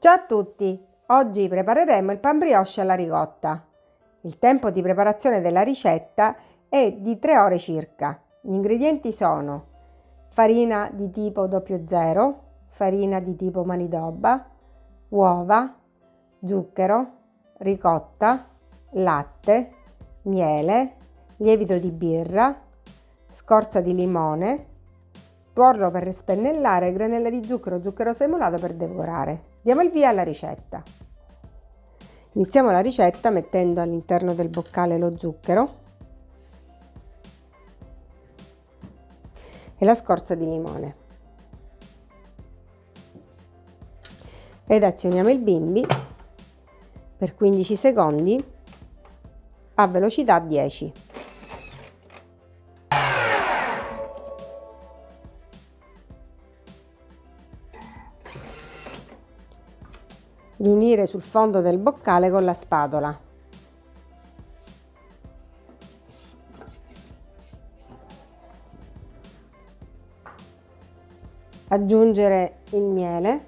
Ciao a tutti! Oggi prepareremo il pan brioche alla ricotta. Il tempo di preparazione della ricetta è di 3 ore circa. Gli ingredienti sono farina di tipo 00, farina di tipo manidoba, uova, zucchero, ricotta, latte, miele, lievito di birra, scorza di limone, tuorlo per spennellare, granella di zucchero, zucchero semolato per decorare. Diamo il via alla ricetta. Iniziamo la ricetta mettendo all'interno del boccale lo zucchero e la scorza di limone. Ed azioniamo il bimbi per 15 secondi a velocità 10. Riunire sul fondo del boccale con la spatola. Aggiungere il miele.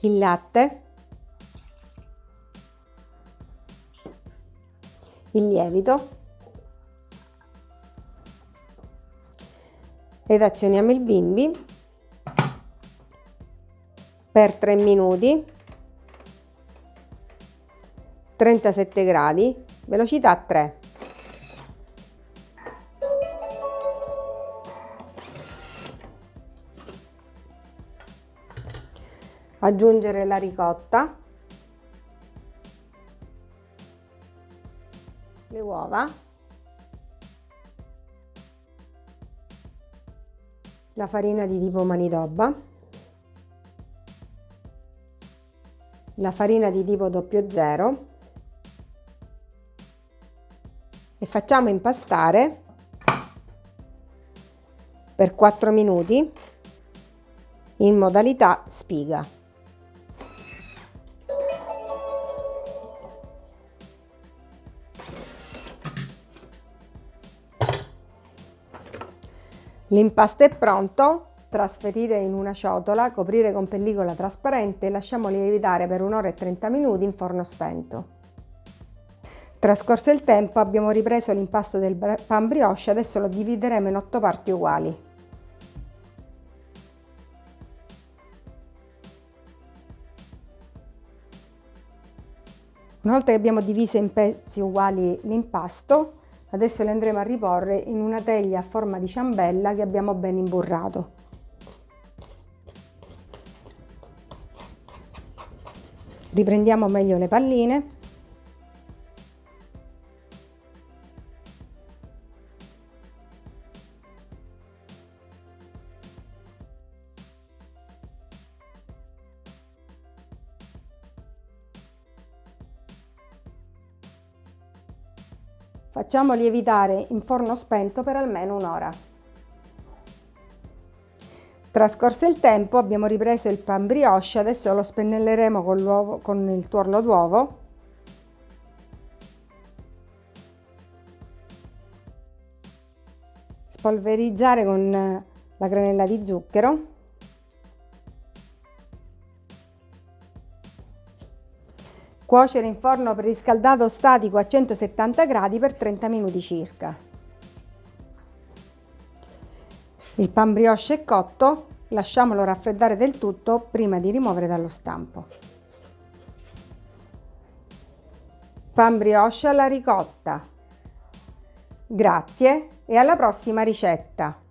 Il latte. Il lievito. Ed azioniamo il bimbi per 3 minuti. 37 gradi velocità 3 aggiungere la ricotta. Le uova la farina di tipo manidoba, la farina di tipo 00 e facciamo impastare per 4 minuti in modalità spiga. L'impasto è pronto, trasferire in una ciotola, coprire con pellicola trasparente e lasciamo lievitare per un'ora e 30 minuti in forno spento. Trascorso il tempo abbiamo ripreso l'impasto del pan brioche, adesso lo divideremo in 8 parti uguali. Una volta che abbiamo diviso in pezzi uguali l'impasto, Adesso le andremo a riporre in una teglia a forma di ciambella che abbiamo ben imburrato. Riprendiamo meglio le palline Facciamo lievitare in forno spento per almeno un'ora. Trascorso il tempo abbiamo ripreso il pan brioche, adesso lo spennelleremo con, con il tuorlo d'uovo. Spolverizzare con la granella di zucchero. Cuocere in forno preriscaldato statico a 170 gradi per 30 minuti circa. Il pan brioche è cotto, lasciamolo raffreddare del tutto prima di rimuovere dallo stampo. Pan brioche alla ricotta. Grazie e alla prossima ricetta!